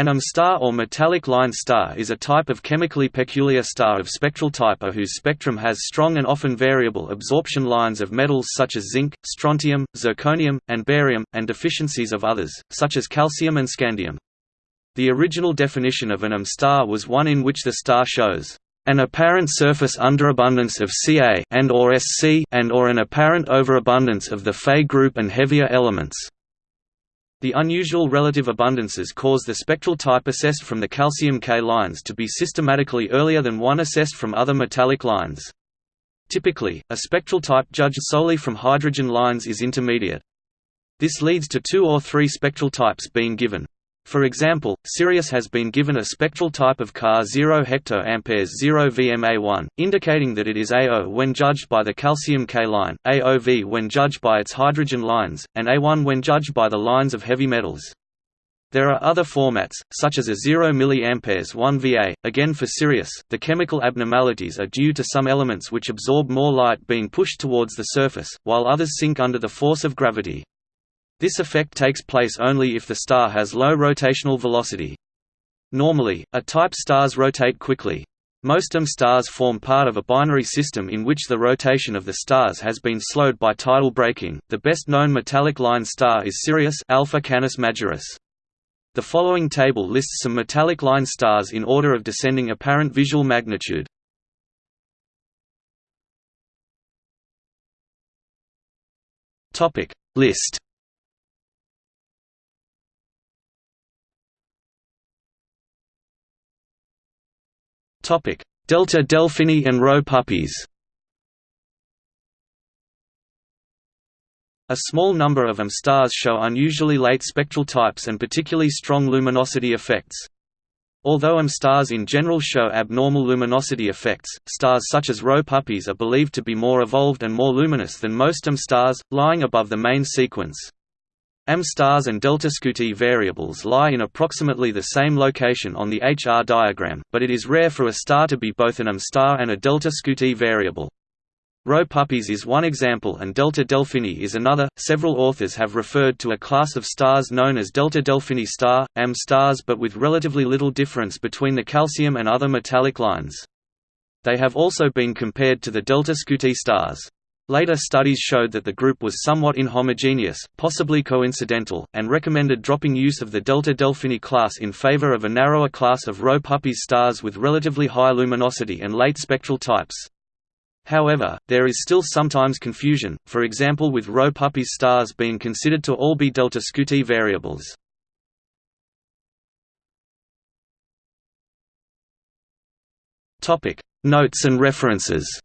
An UM star or metallic line star is a type of chemically peculiar star of spectral type A whose spectrum has strong and often variable absorption lines of metals such as zinc, strontium, zirconium, and barium, and deficiencies of others, such as calcium and scandium. The original definition of an UM star was one in which the star shows an apparent surface underabundance of Ca and or Sc and or an apparent overabundance of the Fe group and heavier elements. The unusual relative abundances cause the spectral type assessed from the calcium K lines to be systematically earlier than one assessed from other metallic lines. Typically, a spectral type judged solely from hydrogen lines is intermediate. This leads to two or three spectral types being given. For example, Sirius has been given a spectral type of car 0 hectoamperes 0 VMA1, indicating that it is AO when judged by the calcium K line, AOV when judged by its hydrogen lines, and A1 when judged by the lines of heavy metals. There are other formats, such as a 0 mA 1 Va. Again for Sirius, the chemical abnormalities are due to some elements which absorb more light being pushed towards the surface, while others sink under the force of gravity. This effect takes place only if the star has low rotational velocity. Normally, A-type stars rotate quickly. Most UM stars form part of a binary system in which the rotation of the stars has been slowed by tidal braking. The best known metallic line star is Sirius Alpha Canis Majoris. The following table lists some metallic line stars in order of descending apparent visual magnitude. Topic List Delta Delphini and Rho Puppis A small number of UM stars show unusually late spectral types and particularly strong luminosity effects. Although UM stars in general show abnormal luminosity effects, stars such as Rho Puppis are believed to be more evolved and more luminous than most UM stars, lying above the main sequence. AM stars and delta Scuti variables lie in approximately the same location on the HR diagram, but it is rare for a star to be both an AM star and a delta Scuti variable. Rho Puppis is one example and Delta Delphini is another. Several authors have referred to a class of stars known as Delta Delphini star, AM stars but with relatively little difference between the calcium and other metallic lines. They have also been compared to the Delta Scuti stars. Later studies showed that the group was somewhat inhomogeneous, possibly coincidental, and recommended dropping use of the Delta Delphini class in favor of a narrower class of Rho Puppis stars with relatively high luminosity and late spectral types. However, there is still sometimes confusion, for example with Rho Puppis stars being considered to all be delta Scuti variables. Notes and references